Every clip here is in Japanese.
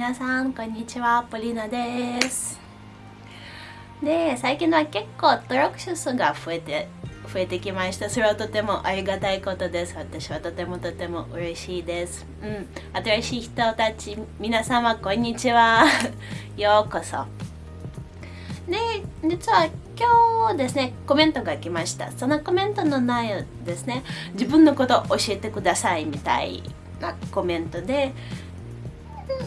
皆さんこんにちは。ポリナです。で最近は結構登録者数が増えて増えてきました。それはとてもありがたいことです。私はとてもとても嬉しいです。うん。新しい人たち皆様こんにちは。ようこそ。で実は今日ですねコメントが来ました。そのコメントの内容ですね自分のこと教えてくださいみたいなコメントで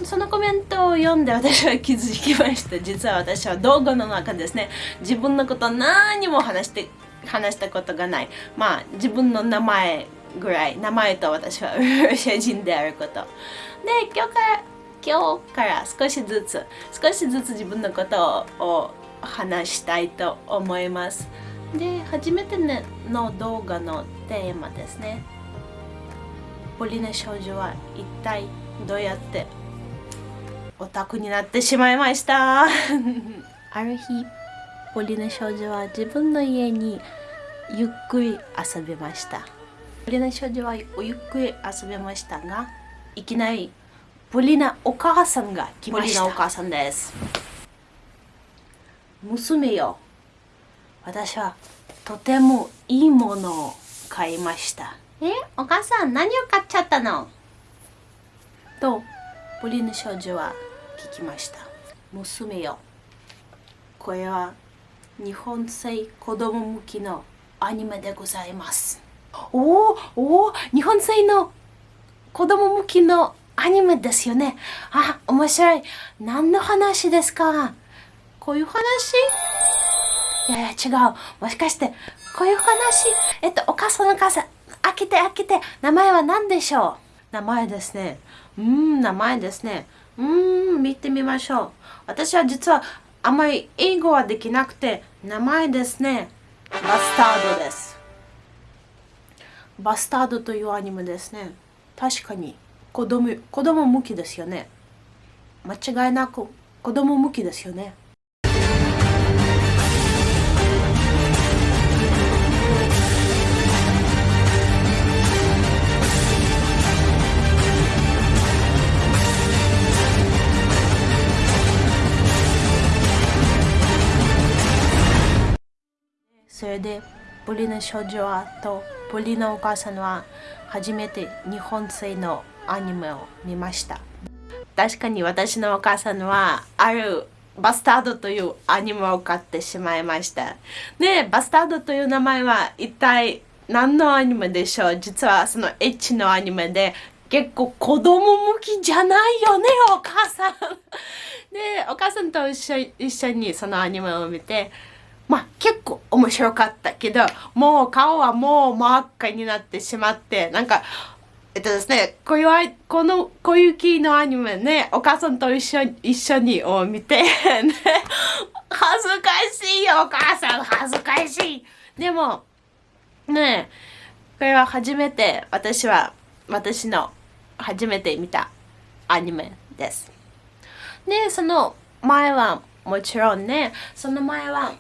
そのコメントを読んで私は気づきました。実は私は動画の中ですね。自分のこと何も話して話したことがない。まあ自分の名前ぐらい名前と私はロシア人であること。で今日から今日から少しずつ少しずつ自分のことを話したいと思います。で初めての動画のテーマですね。ポリネ少女は一体どうやってオタクになってしまいました。ある日ポリネ少女は自分の家にゆっくり遊びました。ポリネ少女はゆっくり遊びましたがいきなりポリナお母さんが来ました。ポリナお母さんです。娘よ私はとてもいいものを買いました。えお母さん何を買っちゃったの？とポリヌ少女は聞きました。娘よこれは日本製子供向きのアニメでございます。おお日本製の子供向きのアニメですよね。あ面白い。何の話ですか？こういう話？いやいや違う。もしかしてこういう話？えっとお母さんお母さん。開けて開けて。名前は何でしょう？名前ですね。うん名前ですね。うん見てみましょう。私は実はあまり英語はできなくて名前ですね。バスタードです。バスタードというアニメですね。確かに子供子供向きですよね。間違いなく子供向きですよね。それでポリナ少女はとポリナお母さんは初めて日本製のアニメを見ました。確かに私のお母さんはあるバスタードというアニメを買ってしまいました。でバスタードという名前は一体何のアニメでしょう？実はそのエッチのアニメで結構子供向きじゃないよねお母さん。でお母さんと一緒にそのアニメを見てまあ結構面白かったけど、もう顔はもう真っ赤になってしまって、なんか、えっとですね、こういう、この、こういう系のアニメね、お母さんと一緒に、一緒にを見て、ね、恥ずかしいよ、お母さん、恥ずかしい。でも、ね、これは初めて、私は、私の初めて見たアニメです。で、その前は、もちろんね、その前は、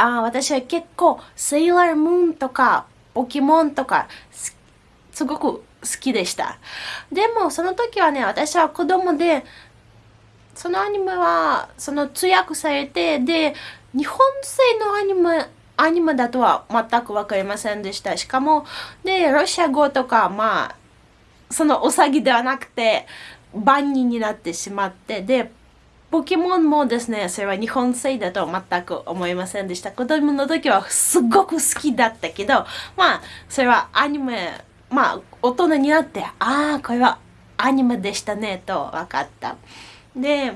あ私は結構セイラームーンとかポケモンとかすごく好きでした。でもその時はね、私は子供で、そのアニメはその通訳されて、で、日本製のアニメ、アニメだとは全く分かりませんでした。しかも、で、ロシア語とか、まあ、そのお詐欺ではなくて、万人になってしまって、で、ポケモンもですね、それは日本製だと全く思いませんでした。子供の時はすごく好きだったけど、まあ、それはアニメ、まあ、大人になって、ああ、これはアニメでしたね、と分かった。で、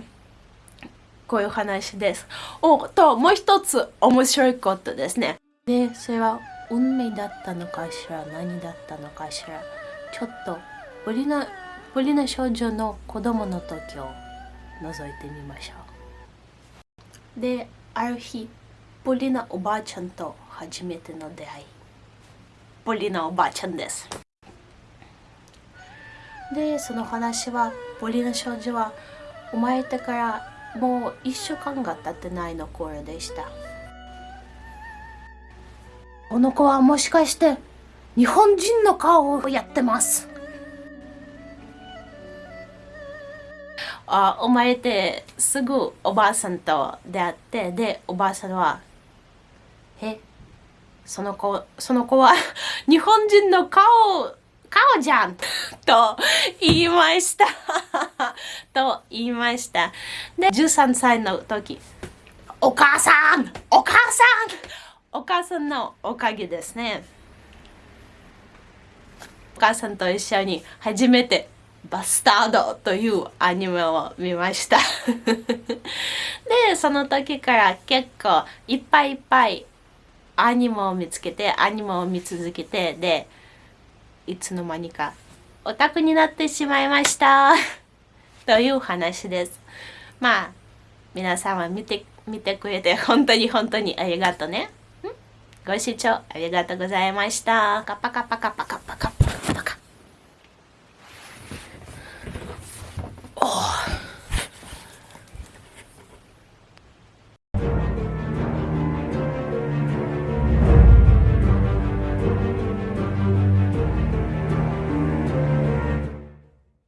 こういう話です。お、と、もう一つ面白いことですね。で、それは運命だったのかしら、何だったのかしら。ちょっと、ポリナ、ポリナ少女の子供の時を覗いてみましょう。である日ポリナおばあちゃんと初めての出会い。ポリナおばあちゃんです。でその話はポリナ少女は生まれてからもう1週間が経ってないの頃でした。この子はもしかして日本人の顔をやってます。あ生まれてすぐおばあさんと出会ってでおばあさんは「えその子その子は 日本人の顔顔じゃんと言いました。と言いました。で13歳の時お母さんお母さんお母さんのおかげですね。お母さんと一緒に初めてバスタードというアニメを見ました。でその時から結構いっぱいいっぱいアニメを見つけてアニメを見続けてでいつの間にかオタクになってしまいました。という話です。まあ皆さんは見て見てくれて本当に本当にありがとうねご視聴ありがとうございました。カッパカパカパカパカパ。oh